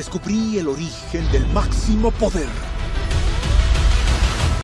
descubrí el origen del máximo poder.